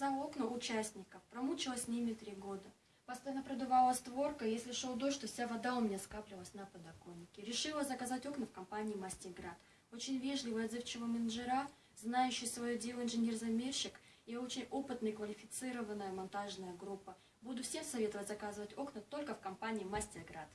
За окна участников, промучилась с ними три года. Постоянно продувала створка, если шел дождь, то вся вода у меня скапливалась на подоконнике. Решила заказать окна в компании «Мастиград». Очень вежливый отзывчивый менеджера, знающий свое дело инженер-замерщик и очень опытная, квалифицированная монтажная группа. Буду всем советовать заказывать окна только в компании «Мастерград».